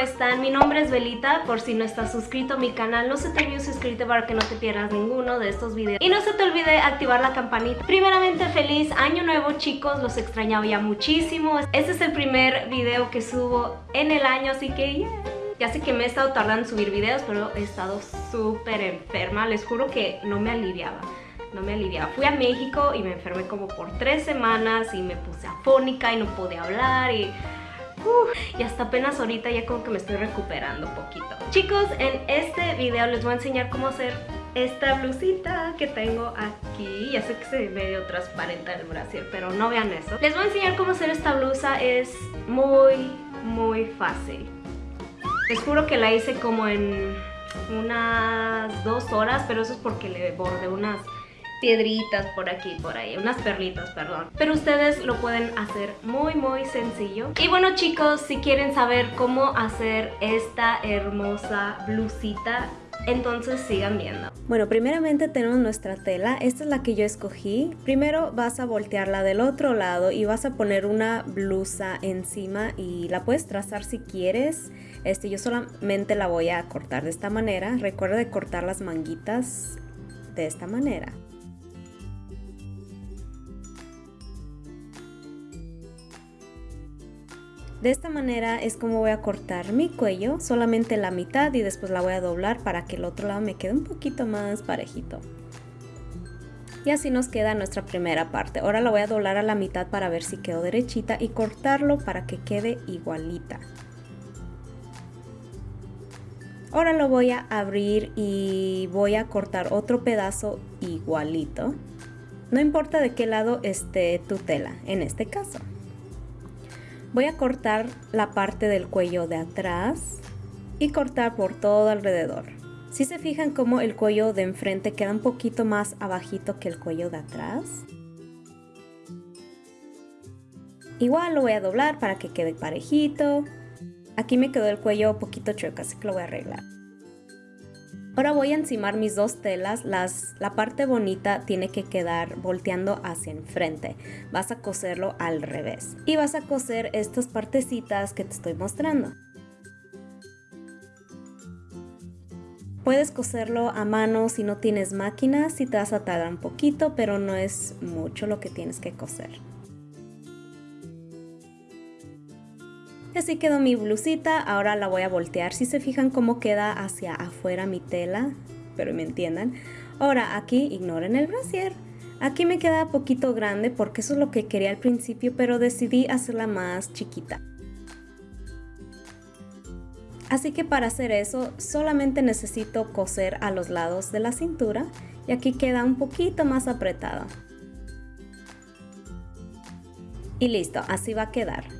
chicos, ¿cómo están? Mi nombre es Belita, por si no estás suscrito a mi canal, no se te olvide suscribirte para que no te pierdas ninguno de estos videos. Y no se te olvide activar la campanita. Primeramente, feliz año nuevo chicos, los extrañaba ya muchísimo. Este es el primer video que subo en el año, así que Ya sé que me he estado tardando en subir videos, pero he estado súper enferma. Les juro que no me aliviaba no me aliviaba. Fui a México y me enfermé como por tres semanas y me puse afónica y no podía hablar y y hasta apenas ahorita ya como que me estoy recuperando un poquito. Chicos, en este video les voy a enseñar cómo hacer esta blusita que tengo aquí. Ya sé que se ve medio transparente el brasier, pero no vean eso. Les voy a enseñar cómo hacer esta blusa. Es muy, muy fácil. Les juro que la hice como en unas dos horas, pero eso es porque le bordé unas piedritas por aquí, por ahí, unas perlitas, perdón. Pero ustedes lo pueden hacer muy, muy sencillo. Y bueno chicos, si quieren saber cómo hacer esta hermosa blusita, entonces sigan viendo. Bueno, primeramente tenemos nuestra tela, esta es la que yo escogí. Primero vas a voltearla del otro lado y vas a poner una blusa encima y la puedes trazar si quieres. Este, yo solamente la voy a cortar de esta manera. Recuerda de cortar las manguitas de esta manera. De esta manera es como voy a cortar mi cuello, solamente la mitad y después la voy a doblar para que el otro lado me quede un poquito más parejito. Y así nos queda nuestra primera parte. Ahora la voy a doblar a la mitad para ver si quedó derechita y cortarlo para que quede igualita. Ahora lo voy a abrir y voy a cortar otro pedazo igualito. No importa de qué lado esté tu tela, en este caso. Voy a cortar la parte del cuello de atrás y cortar por todo alrededor. Si se fijan como el cuello de enfrente queda un poquito más abajito que el cuello de atrás. Igual lo voy a doblar para que quede parejito. Aquí me quedó el cuello un poquito chueco, así que lo voy a arreglar. Ahora voy a encimar mis dos telas, las, la parte bonita tiene que quedar volteando hacia enfrente, vas a coserlo al revés y vas a coser estas partecitas que te estoy mostrando. Puedes coserlo a mano si no tienes máquina, si te vas a tardar un poquito, pero no es mucho lo que tienes que coser. Así quedó mi blusita, ahora la voy a voltear. Si se fijan cómo queda hacia afuera mi tela, pero me entiendan. Ahora aquí ignoren el brasier. Aquí me queda poquito grande porque eso es lo que quería al principio, pero decidí hacerla más chiquita. Así que para hacer eso solamente necesito coser a los lados de la cintura y aquí queda un poquito más apretado. Y listo, así va a quedar.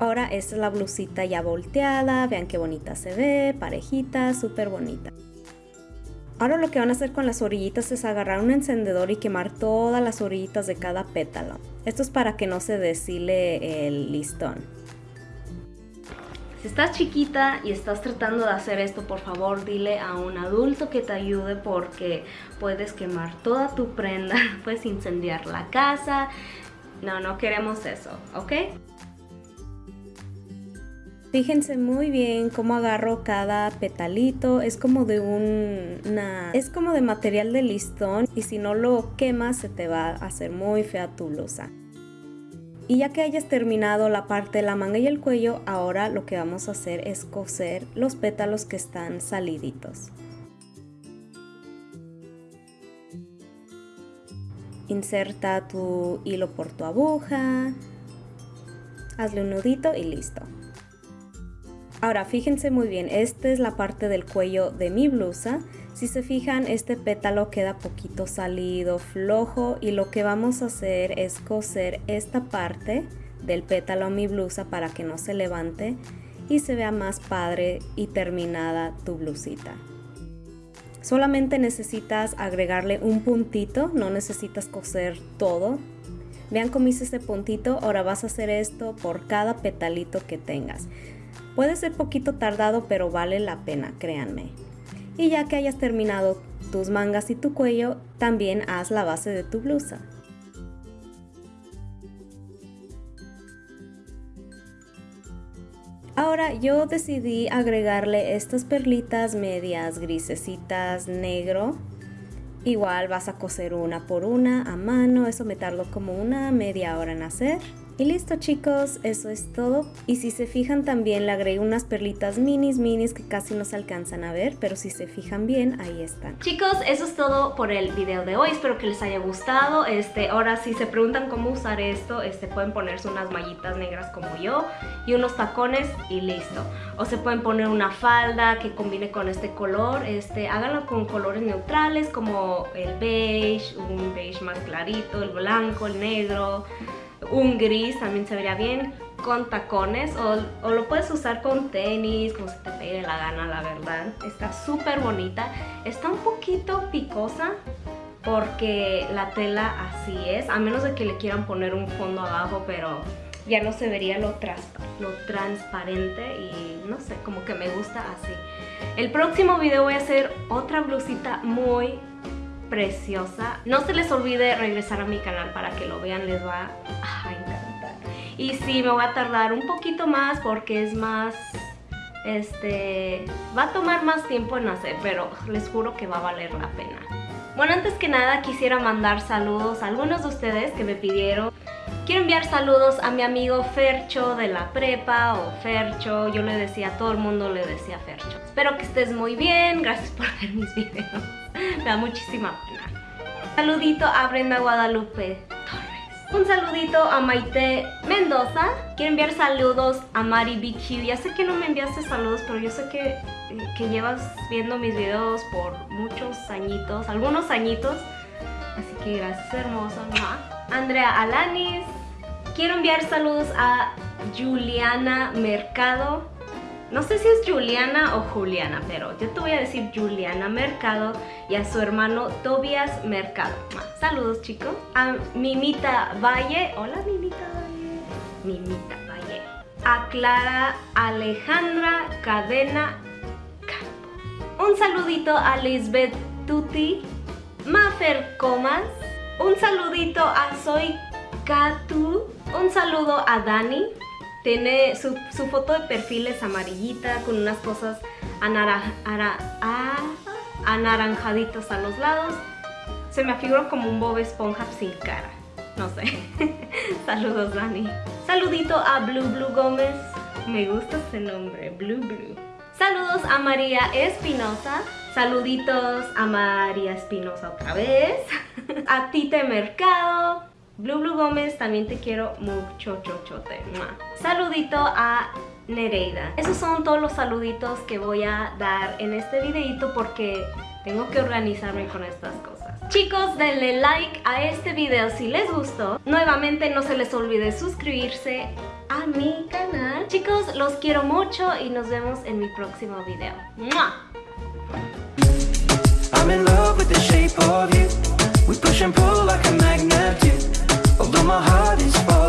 Ahora esta es la blusita ya volteada, vean qué bonita se ve, parejita, súper bonita. Ahora lo que van a hacer con las orillitas es agarrar un encendedor y quemar todas las orillitas de cada pétalo. Esto es para que no se deshile el listón. Si estás chiquita y estás tratando de hacer esto, por favor dile a un adulto que te ayude porque puedes quemar toda tu prenda, puedes incendiar la casa. No, no queremos eso, ¿ok? Fíjense muy bien cómo agarro cada petalito, es como de una... es como de material de listón y si no lo quemas se te va a hacer muy fea tu blusa. Y ya que hayas terminado la parte de la manga y el cuello, ahora lo que vamos a hacer es coser los pétalos que están saliditos. Inserta tu hilo por tu aguja, hazle un nudito y listo. Ahora fíjense muy bien, esta es la parte del cuello de mi blusa. Si se fijan, este pétalo queda poquito salido, flojo y lo que vamos a hacer es coser esta parte del pétalo a mi blusa para que no se levante y se vea más padre y terminada tu blusita. Solamente necesitas agregarle un puntito, no necesitas coser todo. Vean cómo hice este puntito, ahora vas a hacer esto por cada petalito que tengas. Puede ser poquito tardado, pero vale la pena, créanme. Y ya que hayas terminado tus mangas y tu cuello, también haz la base de tu blusa. Ahora yo decidí agregarle estas perlitas medias grisecitas negro. Igual vas a coser una por una a mano, eso me tardó como una media hora en hacer. Y listo chicos, eso es todo. Y si se fijan también le agregué unas perlitas minis minis que casi no se alcanzan a ver, pero si se fijan bien, ahí están. Chicos, eso es todo por el video de hoy. Espero que les haya gustado. Este, ahora si se preguntan cómo usar esto, este, pueden ponerse unas mallitas negras como yo y unos tacones y listo. O se pueden poner una falda que combine con este color. Este, háganlo con colores neutrales como el beige, un beige más clarito, el blanco, el negro un gris también se vería bien con tacones o, lo puedes usar con tenis, como se te pegue la gana, la verdad. Está súper bonita. Está un poquito picosa porque la tela así es, a menos de que le quieran poner un fondo abajo, pero ya no se vería lo, lo transparente y no sé, como que me gusta así. El próximo video voy a hacer otra blusita muy preciosa. No se les olvide regresar a mi canal para que lo vean, les va a encantar. Y sí, me voy a tardar un poquito más porque es más... Este... Va a tomar más tiempo en hacer, pero les juro que va a valer la pena. Bueno, antes que nada quisiera mandar saludos a algunos de ustedes que me pidieron. Quiero enviar saludos a mi amigo Fercho de la prepa o Fercho, yo le decía, todo el mundo le decía Fercho. Espero que estés muy bien, gracias por ver mis videos. Da muchísima pena. Saludito a Brenda Guadalupe Torres. Un saludito a Maite Mendoza. Quiero enviar saludos a Mari BQ. Ya sé que no me enviaste saludos, pero yo sé que, que llevas viendo mis videos por muchos añitos, algunos añitos. Así que gracias, hermosa. Andrea Alanis. Quiero enviar saludos a Juliana Mercado. No sé si es Juliana o Juliana, pero yo te voy a decir Juliana Mercado y a su hermano Tobias Mercado. Saludos chicos. A Mimita Valle. Hola Mimita Valle. Mimita Valle. A Clara Alejandra Cadena Campo. Un saludito a Lisbeth Tuti. Mafer Comas. Un saludito a Soy Katu. Un saludo a Dani. Tiene su, foto de perfil es amarillita con unas cosas anaranjaditas a los lados. Se me afiguró como un Bob Esponja sin cara. No sé. Saludos, Dani. Saludito a Blue Blue Gómez. Me gusta ese nombre, Blue Blue. Saludos a María Espinosa. Saluditos a María Espinosa otra vez. a Tite Mercado. Blue Blue Gómez, también te quiero mucho, chochote. Saludito a Nereida. Esos son todos los saluditos que voy a dar en este videito porque tengo que organizarme con estas cosas. Chicos, denle like a este video si les gustó. Nuevamente no se les olvide suscribirse a mi canal. Chicos, los quiero mucho y nos vemos en mi próximo video. I'm Although my heart is broken